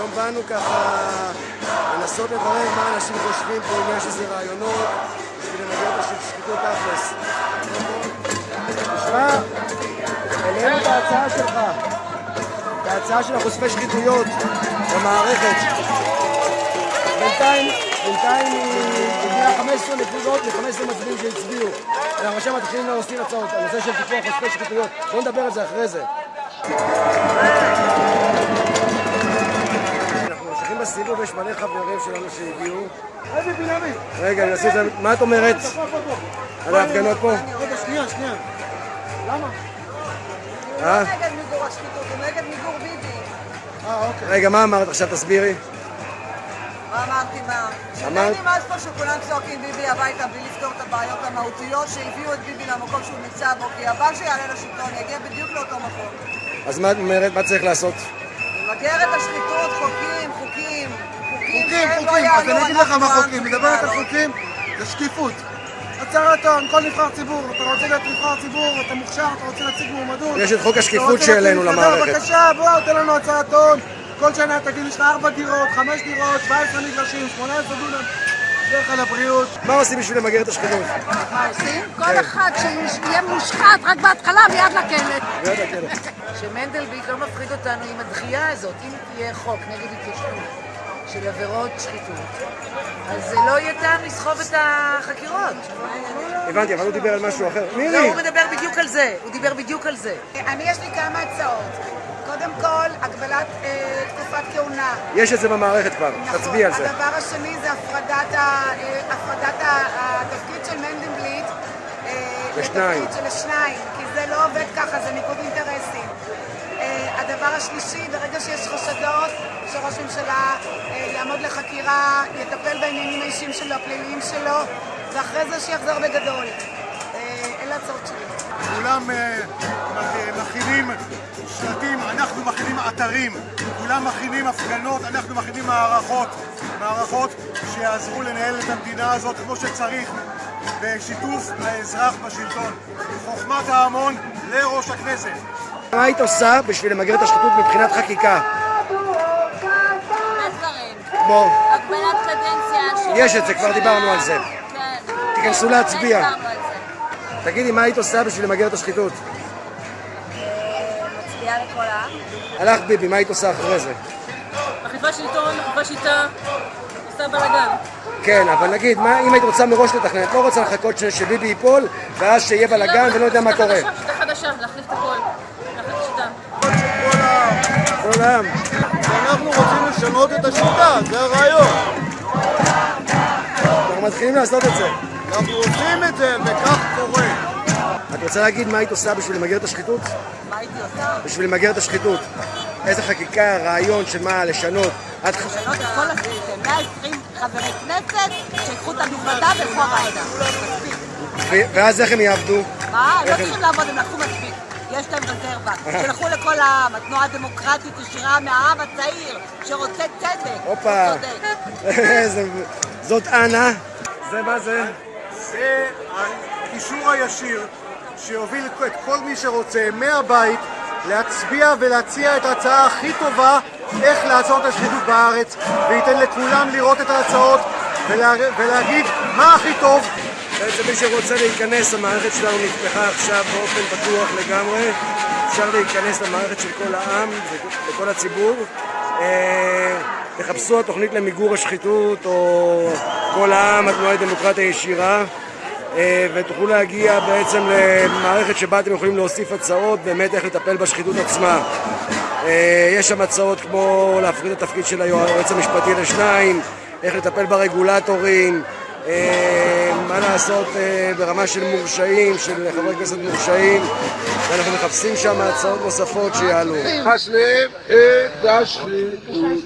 היום באנו ככה לנסות לברר מה אנשים חושבים פה, אם יש איזה רעיונות בשביל למגר את השחיתות תכלס. תשמע, העלינו את ההצעה שלך, את ההצעה של החושפי שחיתויות במערכת. בינתיים, בינתיים היא הגיעה 15 נקודות ו-15 מצביעים שהצביעו. אנחנו עכשיו מתחילים להוסיף הצעות, הנושא של טיפוח חושפי שחיתויות. בואו נדבר על זה אחרי זה. בסיבוב, יש מלא חברים שלנו שהגיעו. רגע, אני אעשה את זה, מה את אומרת על ההפגנות פה? רגע, שנייה, שנייה. למה? אה? נגד מיגור השחיתות, הוא נגד מיגור ביבי. אה, אוקיי. רגע, מה אמרת עכשיו? תסבירי. מה אמרתי מה? אמרת- שאני נמאס פה שכולם צועקים ביבי הביתה בלי לפתור את הבעיות המהותיות שהביאו את ביבי למקום שהוא נמצא בו, כי הבא שיעלה לשלטון יגיע בדיוק לאותו מקום. אז מה את אומרת? מה צריך לעשות? למגר את השחיתות, חוקים, חוקים, חוקים חוקים, שהם לא. אז אני אגיד לך מה חוקים. מדברת על. חוקים, זה שקיפות. הצהרת הון, כל נבחר ציבור, אתה רוצה להיות נבחר ציבור, אתה מוכשר, אתה רוצה להציג מועמדות. יש את חוק השקיפות שהעלינו למערכת. בבקשה, בוא, תן לנו הצהרת הון. כל שנה תגיד, יש לך 4 דירות, 5 דירות, 17 מגרשים, 18 דונם. דרך על הבריאות. מה עושים בשביל למגר את השחיתות? מה עושים? כל אחד שיהיה מושחת רק בהתחלה מיד לכלא. מיד לכלא. שמנדלבליט לא מפחיד אותנו עם הדחייה הזאת. אם תהיה חוק נגד התיישנות של עבירות שחיתות, אז זה לא יהיה טעם לסחוב את החקירות. הבנתי, אבל הוא דיבר על משהו אחר. לא, מירי! הוא מדבר בדיוק על זה. הוא דיבר בדיוק על זה. אני, יש לי כמה הצעות. קודם כל, הגבלת אה, תקופת כהונה. יש את זה במערכת כבר, תצביעי על זה. הדבר השני זה הפרדת, ה, אה, הפרדת ה, התפקיד של מנדלבליט אה, לשניים. לתפקיד של השניים, כי זה לא עובד ככה, זה ניגוד אינטרסים. אה, הדבר השלישי, ברגע שיש חשדות שראש ממשלה אה, יעמוד לחקירה, יטפל בעניינים האישיים שלו, הפליליים שלו, ואחרי זה שיחזור בגדול. אה, אלה הצעות שלי. כולם אה, שלטים, אנחנו מכינים אתרים, כולם מכינים הפגנות, אנחנו מכינים מערכות, מערכות שיעזרו לנהל את המדינה הזאת כמו שצריך, בשיתוף האזרח בשלטון. חוכמת ההמון לראש הכנסת. מה היית עושה בשביל למגר את השחיתות מבחינת חקיקה? בוא, הגבלת קדנציה. יש את זה, כבר דיברנו על זה. כן. תיכנסו להצביע. תגידי, מה היית עושה בשביל למגר את השחיתות? לכל העם. הלך ביבי, מה היית עושה אחרי זה? אכיפה שלטון, אכיפה שיטה, עושה בלאגן. כן, אבל נגיד, מה, אם היית רוצה מראש לתכנן, את לא רוצה לחכות ש- שביבי ייפול, ואז שיהיה בלאגן ולא יודע מה שיטה קורה. חדשה, שיטה חדשה, להחליף את הכל. להחליף את השיטה. כל העם. אנחנו רוצים לשנות את השיטה, זה הרעיון. אנחנו מתחילים לעשות את זה. אנחנו עושים את זה, וכך קורה. את רוצה להגיד מה היית עושה בשביל למגר את השחיתות? מה הייתי עושה? בשביל למגר את השחיתות. איזה חקיקה, רעיון של מה לשנות. את לשנות את כל הסיסטם. 120 חברי כנסת שיקחו את המזוודה וילכו הביתה. ואז איך הם יעבדו? מה? לא צריכים לעבוד, הם לקחו מספיק. יש להם רזרבה. שילכו לכל העם, התנועה הדמוקרטית ישירה מהעם הצעיר, שרוצה צדק. הופה. זאת אנה. זה מה זה? זה הקישור הישיר שיוביל את כל מי שרוצה מהבית להצביע ולהציע את ההצעה הכי טובה איך לעצור את השחיתות בארץ וייתן לכולם לראות את ההצעות ולה, ולהגיד מה הכי טוב בעצם מי שרוצה להיכנס, המערכת שלנו נפתחה עכשיו באופן פתוח לגמרי. אפשר להיכנס למערכת של כל העם וכל הציבור. אה, תחפשו התוכנית למיגור השחיתות או כל העם, התנועה לדמוקרטיה ישירה. אה, ותוכלו להגיע בעצם למערכת שבה אתם יכולים להוסיף הצעות באמת איך לטפל בשחיתות עצמה. אה, יש שם הצעות כמו להפריד את התפקיד של היועץ המשפטי לשניים, איך לטפל ברגולטורים, אה, מה לעשות ברמה של מורשעים, של חברי כנסת מורשעים, ואנחנו מחפשים שם הצעות נוספות שיעלו. חסלם את השחיתות